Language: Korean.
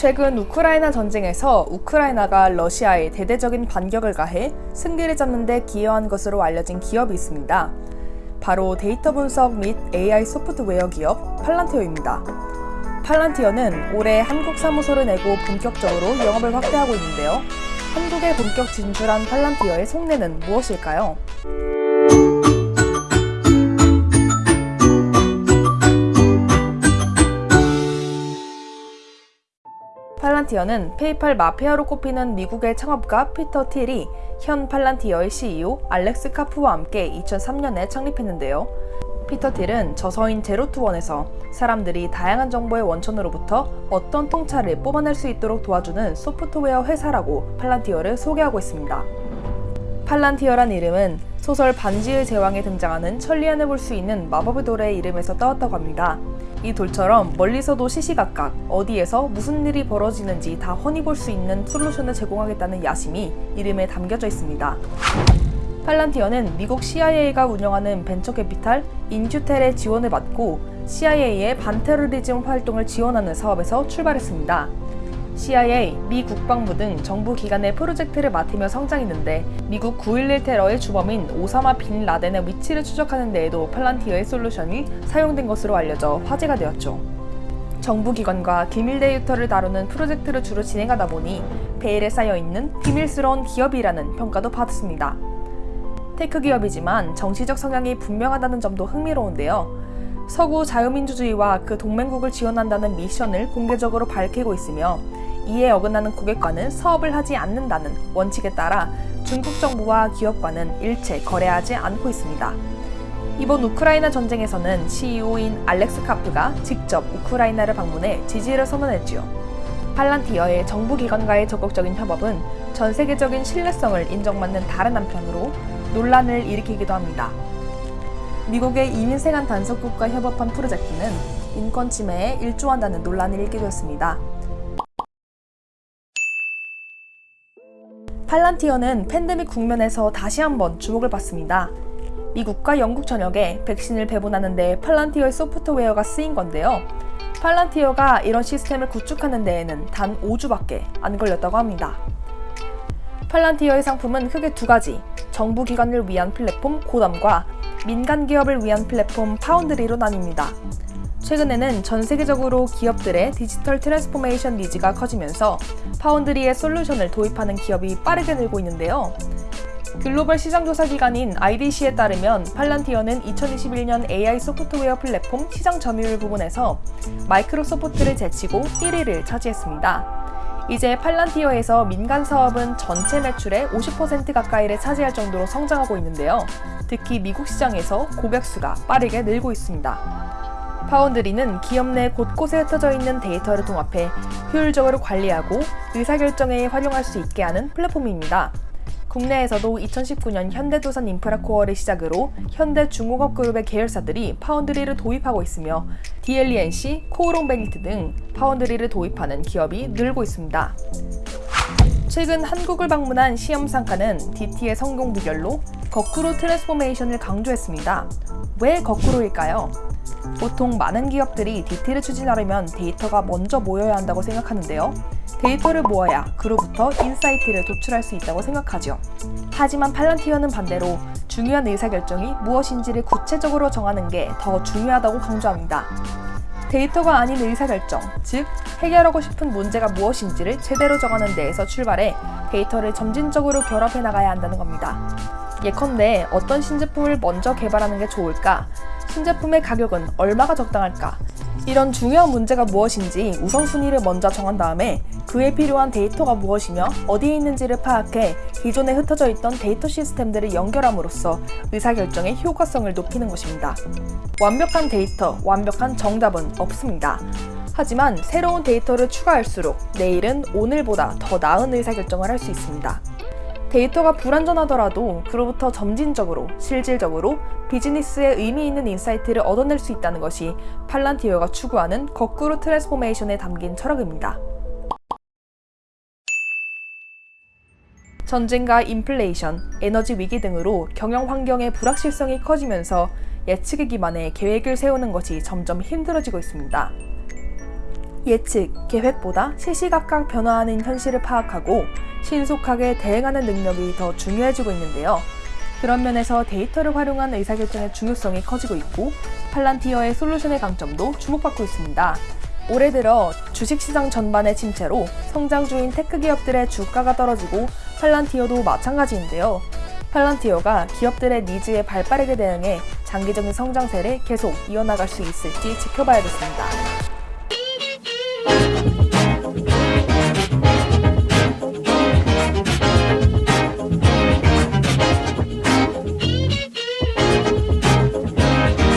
최근 우크라이나 전쟁에서 우크라이나가 러시아에 대대적인 반격을 가해 승기를 잡는 데 기여한 것으로 알려진 기업이 있습니다. 바로 데이터 분석 및 AI 소프트웨어 기업 팔란티어입니다. 팔란티어는 올해 한국 사무소를 내고 본격적으로 영업을 확대하고 있는데요. 한국에 본격 진출한 팔란티어의 속내는 무엇일까요? 팔란티어는 페이팔 마피아로 꼽히는 미국의 창업가 피터 틸이 현 팔란티어의 CEO 알렉스 카프와 함께 2003년에 창립했는데요. 피터 틸은 저서인 제로투원에서 사람들이 다양한 정보의 원천으로부터 어떤 통찰을 뽑아낼 수 있도록 도와주는 소프트웨어 회사라고 팔란티어를 소개하고 있습니다. 팔란티어란 이름은 소설 반지의 제왕에 등장하는 천리안을 볼 수 있는 마법의 돌의 이름에서 따왔다고 합니다. 이 돌처럼 멀리서도 시시각각 어디에서 무슨 일이 벌어지는지 다 훤히 볼 수 있는 솔루션을 제공하겠다는 야심이 이름에 담겨져 있습니다. 팔란티어는 미국 CIA가 운영하는 벤처캐피탈 인큐텔의 지원을 받고 CIA의 반테러리즘 활동을 지원하는 사업에서 출발했습니다. CIA, 미 국방부 등 정부 기관의 프로젝트를 맡으며 성장했는데 미국 9.11 테러의 주범인 오사마 빈 라덴의 위치를 추적하는 데에도 팔란티어의 솔루션이 사용된 것으로 알려져 화제가 되었죠. 정부 기관과 기밀 데이터를 다루는 프로젝트를 주로 진행하다 보니 베일에 쌓여있는 비밀스러운 기업이라는 평가도 받았습니다. tech 기업이지만 정치적 성향이 분명하다는 점도 흥미로운데요. 서구 자유민주주의와 그 동맹국을 지원한다는 미션을 공개적으로 밝히고 있으며 이에 어긋나는 고객과는 사업을 하지 않는다는 원칙에 따라 중국 정부와 기업과는 일체 거래하지 않고 있습니다. 이번 우크라이나 전쟁에서는 CEO인 알렉스 카프가 직접 우크라이나를 방문해 지지를 선언했지요. 팔란티어의 정부 기관과의 적극적인 협업은 전 세계적인 신뢰성을 인정받는 다른 한편으로 논란을 일으키기도 합니다. 미국의 이민생한 단속국과 협업한 프로젝트는 인권 침해에 일조한다는 논란이 일기도 했습니다. 팔란티어는 팬데믹 국면에서 다시 한번 주목을 받습니다. 미국과 영국 전역에 백신을 배분하는 데 팔란티어의 소프트웨어가 쓰인 건데요. 팔란티어가 이런 시스템을 구축하는 데에는 단 5주밖에 안 걸렸다고 합니다. 팔란티어의 상품은 크게 두 가지, 정부 기관을 위한 플랫폼 고담과 민간 기업을 위한 플랫폼 파운드리로 나뉩니다. 최근에는 전 세계적으로 기업들의 디지털 transformation needs가 커지면서 파운드리의 솔루션을 도입하는 기업이 빠르게 늘고 있는데요. 글로벌 시장조사 기관인 IDC에 따르면 팔란티어는 2021년 AI 소프트웨어 플랫폼 시장 점유율 부분에서 마이크로소프트를 제치고 1위를 차지했습니다. 이제 팔란티어에서 민간 사업은 전체 매출의 50% 가까이를 차지할 정도로 성장하고 있는데요. 특히 미국 시장에서 고객 수가 빠르게 늘고 있습니다. 파운드리는 기업 내 곳곳에 흩어져 있는 데이터를 통합해 효율적으로 관리하고 의사결정에 활용할 수 있게 하는 플랫폼입니다. 국내에서도 2019년 현대두산 인프라코어를 시작으로 현대중공업그룹의 계열사들이 파운드리를 도입하고 있으며 DL E&C, 코오롱 베니트 등 파운드리를 도입하는 기업이 늘고 있습니다. 최근 한국을 방문한 샴 상카는 DT의 성공 비결로 거꾸로 transformation을 강조했습니다. 왜 거꾸로일까요? 보통 많은 기업들이 DT를 추진하려면 데이터가 먼저 모여야 한다고 생각하는데요. 데이터를 모아야 그로부터 insight를 도출할 수 있다고 생각하죠. 하지만 팔란티어는 반대로 중요한 의사결정이 무엇인지를 구체적으로 정하는 게 더 중요하다고 강조합니다. 데이터가 아닌 의사결정, 즉 해결하고 싶은 문제가 무엇인지를 제대로 정하는 데에서 출발해 데이터를 점진적으로 결합해 나가야 한다는 겁니다. 예컨대 어떤 신제품을 먼저 개발하는 게 좋을까? 신제품의 가격은 얼마가 적당할까? 이런 중요한 문제가 무엇인지 우선순위를 먼저 정한 다음에 그에 필요한 데이터가 무엇이며 어디에 있는지를 파악해 기존에 흩어져 있던 데이터 시스템들을 연결함으로써 의사결정의 효과성을 높이는 것입니다. 완벽한 데이터, 완벽한 정답은 없습니다. 하지만 새로운 데이터를 추가할수록 내일은 오늘보다 더 나은 의사결정을 할 수 있습니다. 데이터가 불완전하더라도 그로부터 점진적으로, 실질적으로 비즈니스에 의미 있는 insight를 얻어낼 수 있다는 것이 팔란티어가 추구하는 거꾸로 transformation에 담긴 철학입니다. 전쟁과 인플레이션, 에너지 위기 등으로 경영 환경의 불확실성이 커지면서 예측에 기반해 계획을 세우는 것이 점점 힘들어지고 있습니다. 예측, 계획보다 시시각각 변화하는 현실을 파악하고 신속하게 대응하는 능력이 더 중요해지고 있는데요. 그런 면에서 데이터를 활용한 의사결정의 중요성이 커지고 있고 팔란티어의 솔루션의 강점도 주목받고 있습니다. 올해 들어 주식시장 전반의 침체로 성장주인 tech 기업들의 주가가 떨어지고 팔란티어도 마찬가지인데요. 팔란티어가 기업들의 needs에 발빠르게 대응해 장기적인 성장세를 계속 이어나갈 수 있을지 지켜봐야겠습니다.